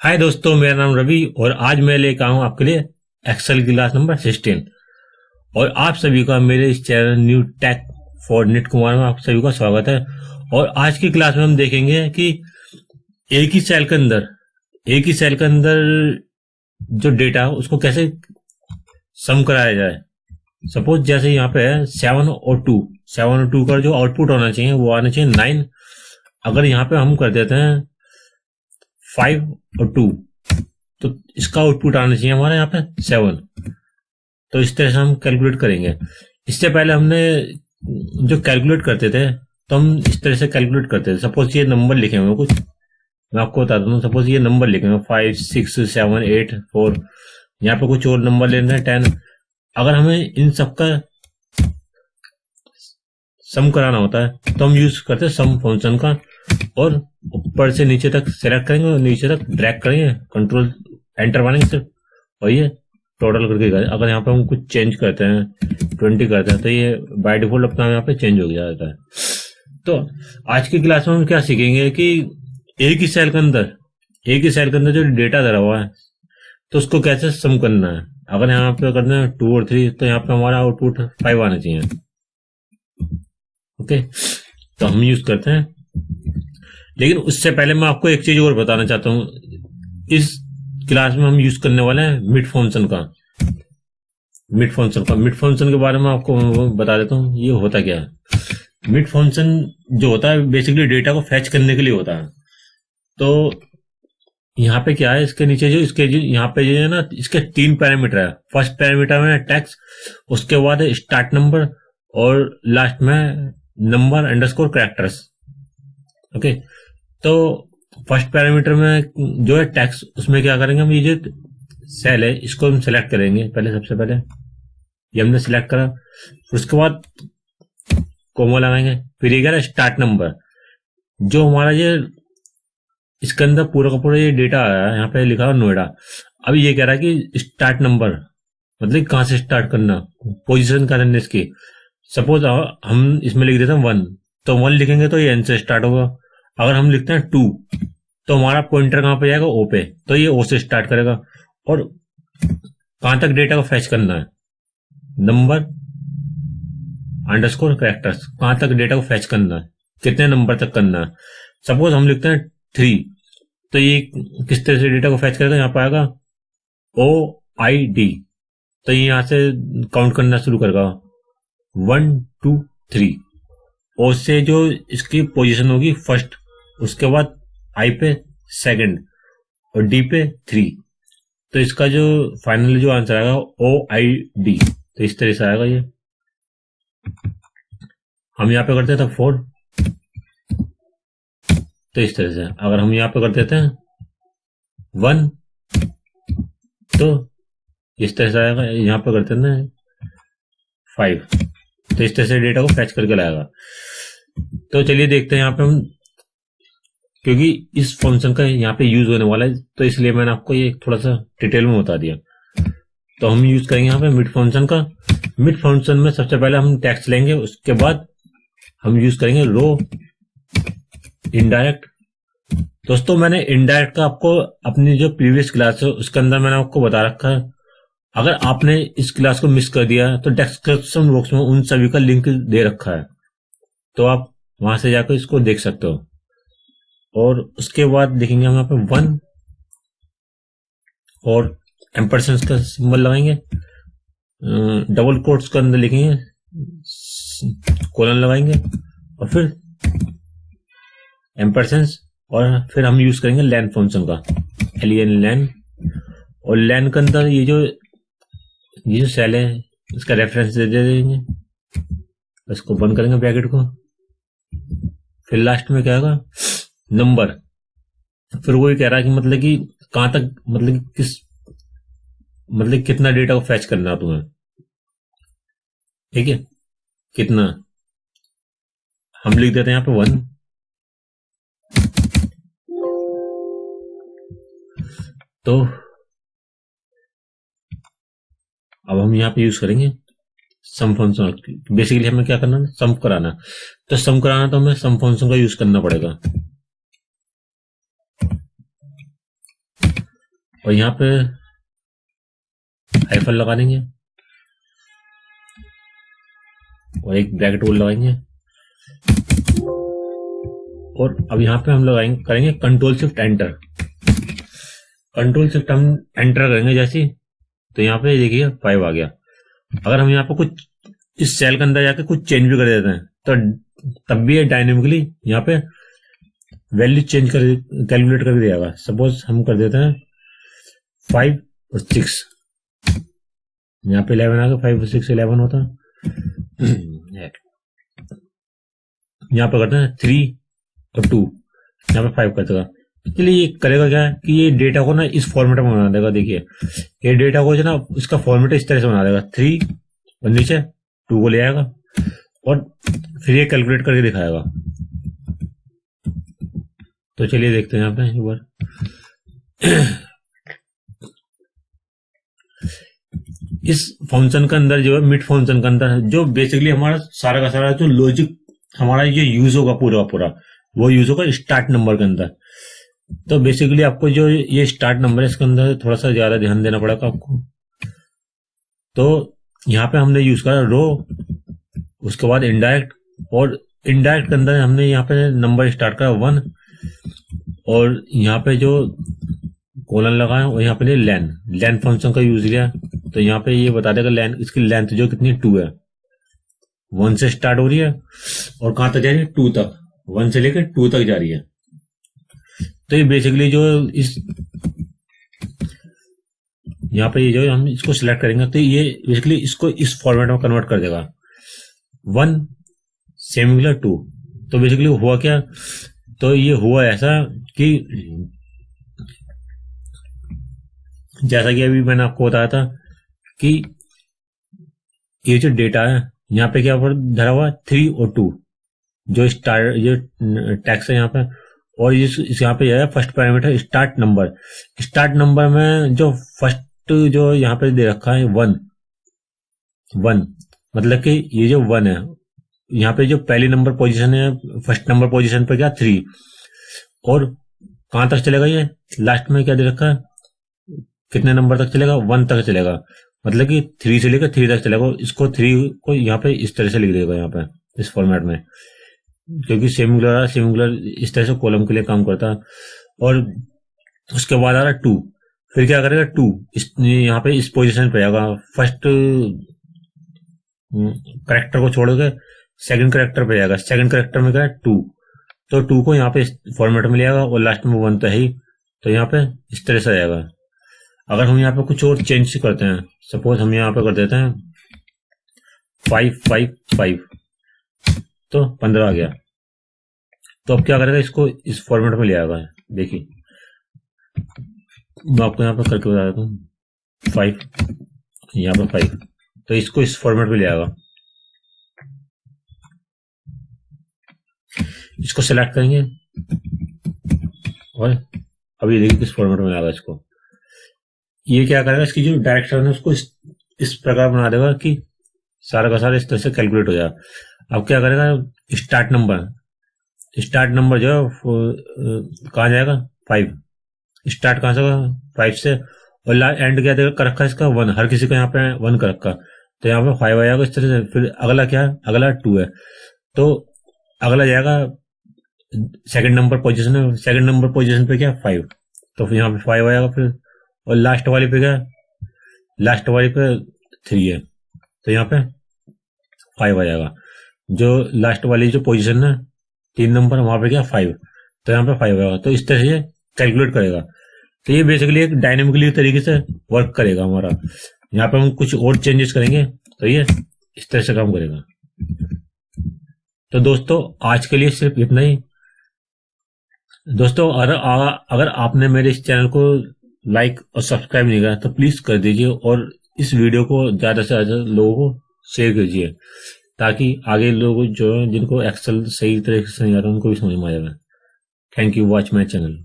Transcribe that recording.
हाय दोस्तों, मेरा नाम रवि और आज मैं लेकर आऊँ आपके लिए एक्सेल क्लास नंबर सिक्सटीन और आप सभी का मेरे इस channel new tech for net Kumar में आप सभी का स्वागत है। और आज की क्लास में हम देखेंगे कि एक ही सेल के अंदर, एक ही सेल के अंदर जो डेटा है, उसको कैसे सम कराया जाए। सपोज़ जैसे यहाँ पे है सेवन और टू सेवन और टू का जो आउटपुट होना चाहिए, वो आना चाहिए नाइन अगर यहाँ पे हम कर देते हैं फाइव और टू तो इसका आउटपुट आना चाहिए हमारे यहाँ पे सेवन तो इस तरह से हम कैलकुलेट करेंगे। इससे पहले हमने जो कैलकुलेट करते थे तो हम इस तरह से कैलकुलेट करते थे। सपोज़ ये नंबर लिखे हुए कुछ। मैं आपको बता दूँ सपोज़ ये नंबर लिखे हुए five six seven eight four यहाँ पे कुछ और नंबर लेने हैं टेन अगर हमें इन सबका सम कराना होता है तो हम यूज़ करते हैं सम फ़ंक्शन का। और ऊपर से नीचे तक सेलेक्ट करेंगे और नीचे तक ड्रैग करेंगे। कंट्रोल एंटर मारेंगे सिर्फ़। और ये टोटल करके गए अगर यहाँ पे हम कुछ चेंज करते हैं ट्वेंटी करते हैं तो ये बाय डिफ़ॉल्ट अपना यहाँ पे चेंज हो जाता है। तो आज की क्लास में हम क्या सीखेंगे कि एक ही सेल के अंदर, एक ही सेल के अंदर जो डेटा धरा हुआ है तो उसको कैसे सम करना है? अगर यहाँ पे करना है टू और थ्री तो यहाँ पे हमारा आउटपुट फाइव आना चाहिए। ओके तो हम यूज़ करते हैं। लेकिन उससे पहले मैं आपको एक चीज़ और बताना चाहता हूँ। इस क्लास में हम यूज़ करने वाले हैं मिड फ़ंक्शन का। मिड फ़ंक्शन का। मिड फ़ंक्शन के बारे में आपको बता देता हूँ, ये होता क्या है। मिड फ़ंक्शन जो होता है बेसिकली डेटा को फैच करने के लिए होता है। तो यहाँ पे क्या है, इसके नीचे जो, इसके जो, यहाँ पे जो है ना, इसके तीन पैरामीटर है। फ़र्स्ट पैरामीटर में टैक्स उसके बाद स्टार्ट नंबर और लास्ट में नंबर अंडरस्कोर करेक्टर्स ओके तो फ़र्स्ट पैरामीटर में जो है टैक्स, उसमें क्या करेंगे हम? ये जो सेल है, इसको हम सिलेक्ट करेंगे, पहले सबसे पहले। ये हमने सिलेक्ट करा। उसके बाद कोमो लगाएँगे। फिर ये कह स्टार्ट नंबर जो हमारा ये, इसके अंदर पूरा का पूरा ये डेटा आया है, यहाँ पे लिखा हुआ नोएडा। अभी ये कह रहा है कि स्टार्ट नंबर मतलब कहाँ से स्टार्ट करना? पोजीशन करना इसकी सपोज़ हम इसमें लिख देते हैं वन तो वन लिखेंगे तो ये एन से स्टार्ट होगा। अगर हम लिखते हैं टू तो हमारा पॉइंटर कहाँ पे जाएगा? ओ पे। तो ये ओ से स्टार्ट करेगा। और कहाँ तक डेटा को फैच करना है? नंबर अंडरस्कोर कैरेक्टर्स कहाँ तक डेटा को फैच करना है? कितने नंबर तक करना है? सपोज़ हम लिखते हैं थ्री तो ये किस तरह से डेटा को फैच करेगा? यहाँ पर आएगा ओ आई डी तो ये यहाँ से काउंट करना शुरू करेगा। वन टू थ्री और से जो इसकी पोजीशन होगी फ़र्स्ट उसके बाद आई पे सेकंड और डी पे थ्री तो इसका जो फाइनल जो आंसर आएगा ओ आई डी तो इस तरह से आएगा ये। हम यहाँ पे करते थे फोर तो इस तरह से, अगर हम यहाँ पे कर देते हैं वन तो इस तरह से आएगा, यहाँ पे करते हैं फाइव तो इस तरह से डेटा को फैच करके लाएगा। तो चलिए देखते हैं यहाँ पे हम क्योंकि इस फ़ंक्शन का यहाँ पे यूज़ होने वाला है तो इसलिए मैंने आपको ये थोड़ा सा डिटेल में बता दिया। तो हम यूज़ करेंगे यहाँ पे मिड फ़ंक्शन का। मिड फ़ंक्शन में सबसे पहले हम टैक्स लेंगे, उसके बाद हम यूज़ करेंगे रो इनडायरेक्ट दोस्तों, मैंने इनडायरेक्ट का आपको अपनी जो प्रीवियस क्लास है, उसके अंदर मैंने आपको बता रखा है। अगर आपने इस क्लास को मिस कर दिया तो डिस्क्रिप्शन बॉक्स में उन सभी का लिंक दे रखा है। तो आप वहाँ से जाकर इसको देख सकते हो। और उसके बाद देखेंगे हम यहाँ पे वन और एम्परसेंस का सिंबल लगाएँगे। डबल कोट्स के अंदर लिखेंगे कोलन लगाएँगे और फिर एम्परसेंस और फिर हम यूज़ करेंगे लैन फ़ंक्शन का एलियन लैन और लैन के अंदर ये जो ये जो सेल है, इसका रेफरेंस दे देंगे। इसको बंद करेंगे ब्रैकेट को। फिर लास्ट में क्या होगा? नंबर। फिर वो ये कह रहा है कि मतलब कि कहाँ तक मतलब कि किस मतलब कितना डेटा को फैच करना तुम्हें? ठीक है? कितना? हम लिख देते हैं यहाँ पे वन तो अब हम यहाँ पे यूज़ करेंगे सम फ़ंक्शन बेसिकली हमें क्या करना है? सम कराना तो सम कराना तो हमें सम फ़ंक्शन का यूज़ करना पड़ेगा। और यहाँ पे हाइफल लगा देंगे। और एक ब्रैकेट होल लगाएँगे। और अब यहाँ पे हम लगाएँगे करेंगे control shift enter control shift हम एंटर करेंगे जैसे तो यहाँ पे देखिए फाइव आ गया। अगर हम यहाँ पे कुछ, इस सेल के अंदर जाके कुछ चेंज भी कर देते हैं तो तब भी ये डायनेमिकली यहाँ पे वैल्यू चेंज कर कैलकुलेट करके देगा सपोज़ हम कर देते हैं फाइव और सिक्स यहाँ पे इलेवन आ गया फाइव और सिक्स इलेवन होता। है यहाँ पे करते हैं थ्री और टू यहाँ पे फाइव कर देगा ये करेगा क्या है कि ये डेटा को ना इस फॉर्मेट में बना देगा, देखिए। ये डेटा को जो ना, इसका फॉर्मेट इस तरह से बना देगा। थ्री और नीचे टू को ले आएगा और फिर ये कैलकुलेट करके दिखाएगा। तो चलिए देखते हैं यहाँ पे एक बार। इस फ़ंक्शन के अंदर जो है मिड फ़ंक्शन के अंदर जो बेसिकली हमारा सारा का सारा जो लॉजिक हमारा ये यूज़ होगा पूरा पूरा, वो यूज़ होगा स्टार्ट नंबर के अंदर। तो बेसिकली आपको जो ये स्टार्ट नंबर है, इसके अंदर थोड़ा सा ज़्यादा ध्यान देना पड़ेगा आपको। तो यहाँ पे हमने यूज़ करा रो उसके बाद इनडायरेक्ट और इनडायरेक्ट के अंदर हमने यहाँ पे नंबर स्टार्ट करा वन और यहाँ पे जो कोलन लगाए और यहाँ पे लेन लेन फ़ंक्शन का यूज़ लिया। तो यहाँ पे ये बता देगा लेन इसकी लेंथ जो कितनी टू है। वन से स्टार्ट हो रही है और कहाँ तक जा रही है? टू तक। वन से लेकर टू तक जा रही है। तो ये बेसिकली जो इस यहाँ पे ये जो हम इसको सिलेक्ट करेंगे तो ये बेसिकली इसको इस फॉर्मेट में कन्वर्ट कर देगा। वन सेमिकुलर टू तो बेसिकली हुआ क्या? तो ये हुआ ऐसा कि जैसा कि अभी मैंने आपको बताया था कि ये जो डेटा है यहाँ पे क्या धरा हुआ थ्री और टू जो स्टार्ट जो टैक्स है यहाँ पे और इस, यहाँ पे है first parameter start number start number में जो फ़र्स्ट जो यहाँ पे दे रखा है वन वन मतलब कि ये जो वन है यहाँ पे जो पहली नंबर पोजीशन है फ़र्स्ट नंबर पोजीशन पर क्या? थ्री और कहाँ तक चलेगा ये? लास्ट में क्या दे रखा है? कितने नंबर तक चलेगा? वन तक चलेगा। मतलब कि थ्री से लेकर थ्री तक चलेगा। इसको थ्री को यहाँ पे इस तरह से लिख देगा यहाँ पे, इस फॉर्मेट में। क्योंकि सेमुलर सेमुलर इस तरह से कॉलम के लिए काम करता। है और उसके बाद आ रहा टू फिर क्या करेगा? टू इस, यहाँ पे इस पोजिशन पे आएगा। फ़र्स्ट करेक्टर को छोड़ के सेकंड करेक्टर पे जाएगा सेकंड करेक्टर में क्या है? टू तो टू को यहाँ पे फॉर्मेट में लिया और लास्ट में वन तो है ही। तो यहाँ पे इस तरह से आएगा। अगर हम यहाँ पे कुछ और चेंज करते हैं सपोज़ हम यहाँ पे कर देते हैं फाइव फाइव फाइव तो पंद्रह आ गया। तो अब क्या करेगा, इसको इस फॉर्मेट में ले आएगा। देखिए, मैं आपको यहाँ पर करके बता देता हूँ। फाइव यहाँ पर फाइव तो इसको इस फॉर्मेट में ले आएगा। इसको सेलेक्ट करेंगे और अभी देखिए किस फॉर्मेट में आएगा इसको। ये क्या करेगा इसकी जो डायरेक्शन है उसको इस, इस प्रकार बना देगा कि सारा का सारा इस तरह से कैलकुलेट हो जाएगा। अब क्या करेगा स्टार्ट नंबर स्टार्ट नंबर जो है कहा जाएगा? फाइव स्टार्ट कहाँ से होगा? फाइव से। और एंड क्या देगा? कर रखा इसका वन हर किसी का यहाँ पे वन कर रखा। तो यहाँ पे फाइव आएगा इस तरह से। फिर अगला क्या है? अगला टू है। तो अगला जाएगा सेकंड नंबर पोजीशन है। सेकंड नंबर पोजीशन पे क्या? फाइव तो फिर यहाँ पे फाइव आएगा फिर और लास्ट वाली पे क्या लास्ट वाली पे थ्री है। तो यहाँ पे फाइव आ जाएगा। जो लास्ट वाली जो पोजीशन है, तीन नंबर वहाँ पे क्या फाइव तो यहाँ पे फाइव आएगा तो इस तरह से कैलकुलेट करेगा। तो ये बेसिकली एक डायनेमिकली तरीके से वर्क करेगा हमारा। यहाँ पे हम कुछ और चेंजेस करेंगे तो ये इस तरह से काम करेगा। तो दोस्तों, आज के लिए सिर्फ़ इतना ही। दोस्तों अगर अगर आपने मेरे इस चैनल को लाइक और सब्सक्राइब नहीं करा तो प्लीज़ कर दीजिए और इस वीडियो को ज़्यादा से ज़्यादा लोगों को शेयर कीजिए, ताकि आगे लोग जो है, जिनको एक्सेल सही तरीके से नहीं आता उनको भी समझ में आ जाए। Thank you watch my channel